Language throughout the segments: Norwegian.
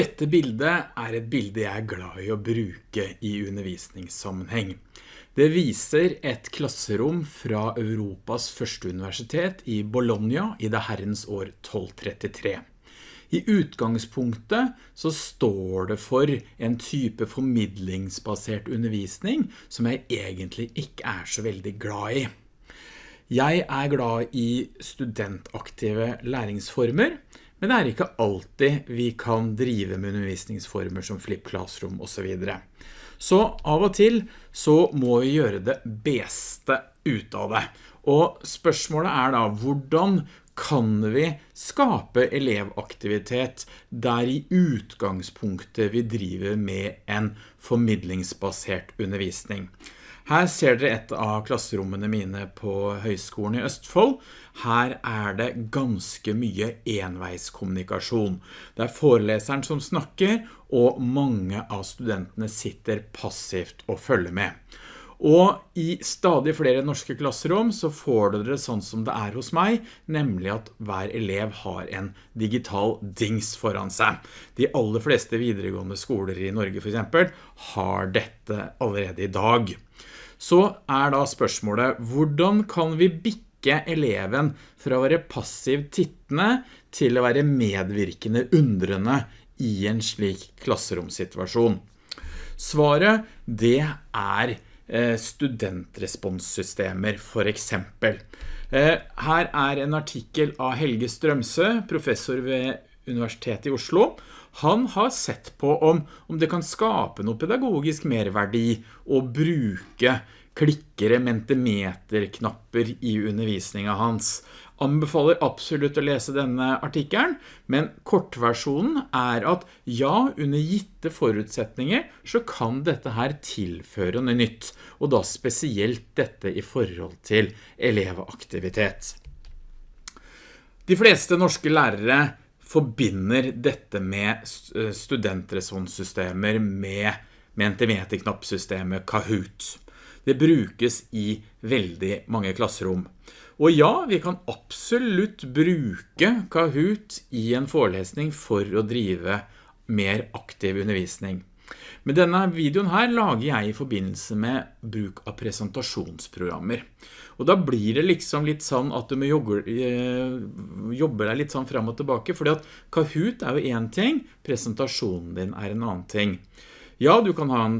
Dette bildet er et bilde jeg er glad i å bruke i undervisningssammenheng. Det viser et klasserom fra Europas første universitet i Bologna i det herrens år 1233. I utgangspunktet så står det for en type formidlingsbasert undervisning som jeg egentlig ikke er så veldig glad i. Jeg er glad i studentaktive læringsformer, men det er ikke alltid vi kan drive med undervisningsformer som Flip Classroom og så videre. Så av og til så må vi gjøre det beste ut av det. Og spørsmålet er da, hvordan kan vi skape elevaktivitet der i utgangspunktet vi driver med en formidlingsbasert undervisning? Her ser dere et av klasserommene mine på Høgskolen i Østfold. Her er det ganske mye enveiskommunikasjon. Det er foreleseren som snakker, og mange av studentene sitter passivt og følger med. Og i stadig flere norske klasserom så får dere sånn som det er hos meg, nemlig at hver elev har en digital dings foran seg. De aller fleste videregående skoler i Norge for eksempel har dette allerede i dag så er da spørsmålet, hvordan kan vi bikke eleven fra å være passiv tittende til å være medvirkende undrende i en slik klasseromsituasjon? Svaret, det er eh, studentresponssystemer for eksempel. Eh, her er en artikkel av Helge Strømse, professor ved Universitetet i Oslo. Han har sett på om, om det kan skape noe pedagogisk merverdi å bruke klikkere, mentimeterknapper i undervisningen hans. Anbefaler absolutt å lese denne artikkelen, men kortversjonen er at ja, under gitte forutsetninger så kan dette her tilføre noe nytt, og da spesielt dette i forhold til elevaktivitet. De fleste norske lærere forbinder dette med studentresponssystemer med mentimeterknappsystemet Kahoot. Det brukes i veldig mange klasserom. Og ja, vi kan absolutt bruke Kahoot i en forelesning for å drive mer aktiv undervisning. Men denne videoen her lager jeg i forbindelse med bruk av presentasjonsprogrammer. Og da blir det liksom litt sånn at du må jobbe, jobber deg litt sånn frem og tilbake, fordi at Kahoot er jo en ting, presentasjonen din er en annen ting. Ja, du kan, ha en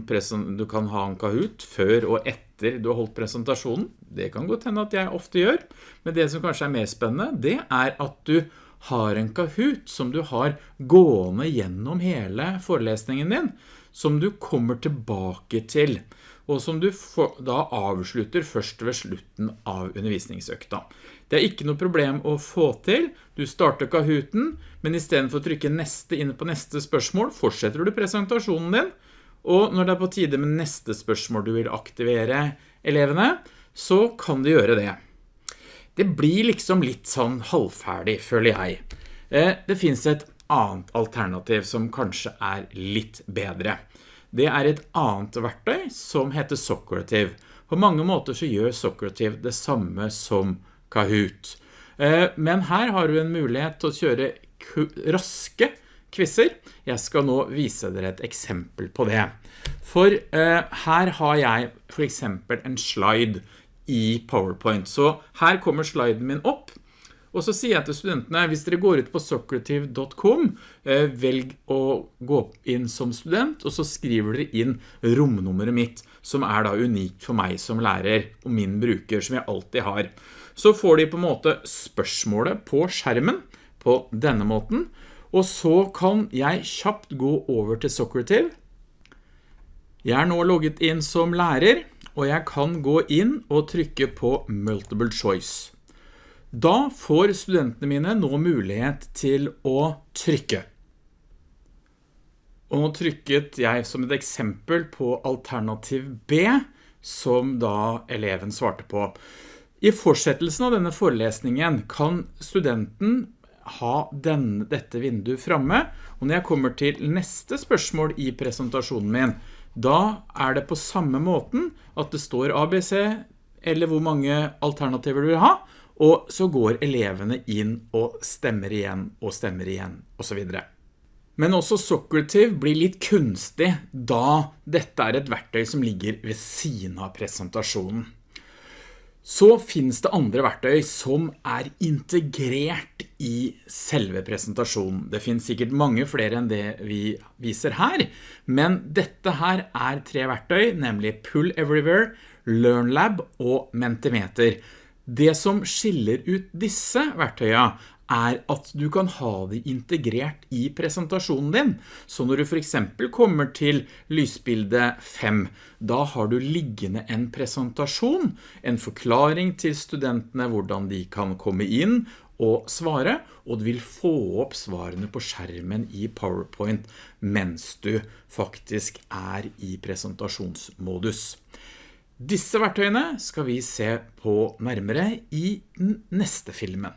du kan ha en Kahoot før og etter du har holdt presentasjonen. Det kan godt hende at jeg ofte gjør. Men det som kanskje er mer spennende, det er at du har en Kahoot som du har gående gjennom hele forelesningen din, som du kommer tilbake til, og som du da avslutter først ved slutten av undervisningsøkta. Det er ikke noe problem å få til. Du starter Kahooten, men i stedet for å trykke neste inn på neste spørsmål, fortsetter du presentasjonen din, og når det er på tide med neste spørsmål du vil aktivere elevene, så kan du gjøre det. Det blir liksom litt sånn halvferdig, føler jeg. Eh, det finns et annet alternativ som kanskje er litt bedre. Det er et annet verktøy som heter Socrative. På mange måter så gjør Socrative det samme som Kahoot. Eh, men her har du en mulighet til å kjøre raske quizzer. Jeg skal nå vise dere et eksempel på det. For eh, her har jeg for eksempel en slide i PowerPoint. Så her kommer sliden min opp. Og så sier jeg til studentene, hvis dere går ut på socrative.com, eh, velg å gå inn som student, og så skriver dere inn romnummeret mitt, som er da unikt for meg som lærer, og min bruker, som jeg alltid har. Så får de på en måte spørsmålet på skjermen, på denne måten, og så kan jeg kjapt gå over til Socrative. Jeg er nå logget inn som lærer, og jeg kan gå inn og trykke på Multiple Choice. Da får studentene mine nå mulighet til å trykke. Og nå trykket jeg som et eksempel på alternativ B, som da eleven svarte på. I fortsettelsen av denne forelesningen kan studenten ha den, dette vinduet fremme, og når jeg kommer til neste spørsmål i presentasjonen min, da er det på samme måten at det står ABC, eller hvor mange alternativer du vil ha, og så går elevene inn og stemmer igjen og stemmer igjen, og så videre. Men også Socrative blir litt kunstig da dette er et verktøy som ligger ved siden av presentasjonen. Så finnes det andre verktøy som er integrert i selve presentasjonen. Det finnes sikkert mange flere enn det vi viser her, men dette her er tre verktøy, nemlig Pull Everywhere, LearnLab og Mentimeter. Det som skiller ut disse verktøyene er at du kan ha det integrert i presentasjonen din. Så når du for eksempel kommer til lysbilde 5, da har du liggende en presentasjon, en forklaring til studentene hvordan de kan komme inn og svare, og du vil få opp svarene på skjermen i PowerPoint mens du faktisk er i presentasjonsmodus. Disse verktøyene skal vi se på nærmere i neste filmen.